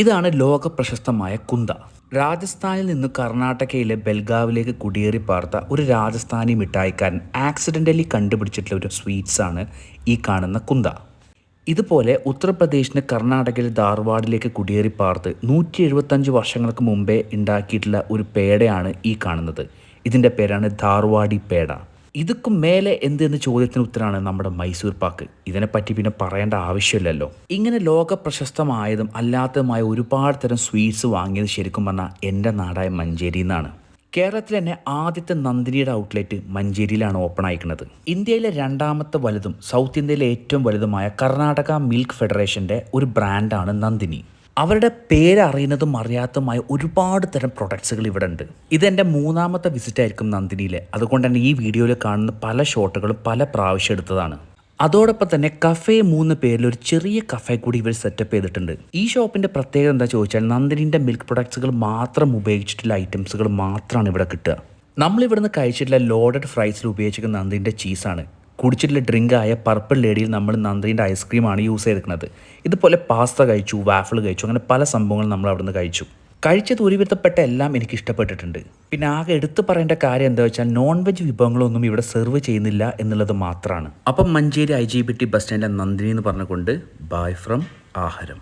ഇതാണ് ലോക പ്രശസ്തമായ കുന്ത. രാജസ്ഥാനിൽ നിന്ന് കർണാടകയിലെ ബെൽഗാവിലേക്ക് കുടിയേറി പാർത്ത ഒരു രാജസ്ഥാനി മിഠായിക്കാരൻ ആക്സിഡന്റലി കണ്ടുപിടിച്ചിട്ടുള്ള ഒരു സ്വീറ്റ്സാണ് ഈ കാണുന്ന കുന്ത. ഇതുപോലെ ഉത്തർപ്രദേശിന് കർണാടകയിലെ ധാർവാഡിലേക്ക് കുടിയേറി പാർത്ത് നൂറ്റി എഴുപത്തഞ്ച് വർഷങ്ങൾക്ക് മുമ്പേ ഉണ്ടാക്കിയിട്ടുള്ള ഒരു പേടയാണ് ഈ കാണുന്നത്. ഇതിന്റെ പേരാണ് ധാർവാഡി പേട. ഇതൊക്കും മേലെ എന്ത് എന്ന ചോദ്യത്തിന് ഉത്തരമാണ് നമ്മുടെ മൈസൂർ പാക്ക്. ഇതിനെപ്പറ്റി പിന്നെ പറയേണ്ട ആവശ്യമില്ലല്ലോ. ഇങ്ങനെ ലോക പ്രശസ്തമായതും അല്ലാത്തതുമായ ഒരുപാട് തരം സ്വീറ്റ്സ് വാങ്ങിയത് ശരിക്കും പറഞ്ഞാൽ എന്റെ നാടായ മഞ്ചേരിയിൽ നിന്നാണ് കേരളത്തിൽ തന്നെ ആദ്യത്തെ നന്ദിനിയുടെ ഔട്ട്ലെറ്റ് മഞ്ചേരിയിലാണ് ഓപ്പൺ ആയിരിക്കുന്നത് ഇന്ത്യയിലെ രണ്ടാമത്തെ വലുതും സൗത്ത് ഇന്ത്യയിലെ ഏറ്റവും വലുതുമായ കർണാടക മിൽക്ക് ഫെഡറേഷന്റെ ഒരു ബ്രാൻഡാണ് നന്ദിനി. അവരുടെ പേര് അറിയുന്നതും അറിയാത്തതുമായ ഒരുപാട് തരം പ്രൊഡക്ട്സുകൾ ഇവിടെ ഉണ്ട് ഇതെന്റെ മൂന്നാമത്തെ വിസിറ്റ് ആയിരിക്കും നന്ദിനിയിലെ. അതുകൊണ്ട് തന്നെ ഈ വീഡിയോയിൽ കാണുന്ന പല ഷോട്ടുകളും പല പ്രാവശ്യം എടുത്തതാണ്. അതോടൊപ്പം തന്നെ കഫേ മൂന്ന് പേരിൽ ഒരു ചെറിയ കഫേ കൂടി ഇവർ സെറ്റപ്പ് ചെയ്തിട്ടുണ്ട്. ഈ ഷോപ്പിന്റെ പ്രത്യേകത എന്താ ചോദിച്ചാൽ നന്ദിനിന്റെ മിൽക്ക് പ്രൊഡക്ട്സുകൾ മാത്രം ഉപയോഗിച്ചിട്ടുള്ള ഐറ്റംസുകൾ മാത്രമാണ് ഇവിടെ കിട്ടുക. നമ്മളിവിടുന്ന് കഴിച്ചിട്ടുള്ള ലോഡഡ് ഫ്രൈസിൽ ഉപയോഗിച്ചിരിക്കുന്ന നന്ദിന്റെ ചീസാണ് കുടിച്ചിട്ടുള്ള ഡ്രിങ്കായ പർപ്പിൾ ലേഡിയിൽ നമ്മൾ നന്ദിന്റെ ഐസ്ക്രീമാണ് യൂസ് ചെയ്തിരിക്കുന്നത്. ഇതുപോലെ പാസ്ത കഴിച്ചു വാഫിൾ കഴിച്ചു അങ്ങനെ പല സംഭവങ്ങൾ നമ്മൾ അവിടുന്ന് കഴിച്ചു. കഴിച്ചത് ഒരുവിധപ്പെട്ട എല്ലാം എനിക്ക് ഇഷ്ടപ്പെട്ടിട്ടുണ്ട്. പിന്നെ ആകെ എടുത്തു പറയേണ്ട കാര്യം എന്താ വെച്ചാൽ നോൺ വെജ് വിഭവങ്ങളൊന്നും ഇവിടെ സെർവ് ചെയ്യുന്നില്ല എന്നുള്ളത് മാത്രമാണ്. അപ്പം Manjeri I G B T bus സ്റ്റാൻഡിലെ Nandini എന്ന് പറഞ്ഞുകൊണ്ട് ബൈ ഫ്രം ആഹാരം.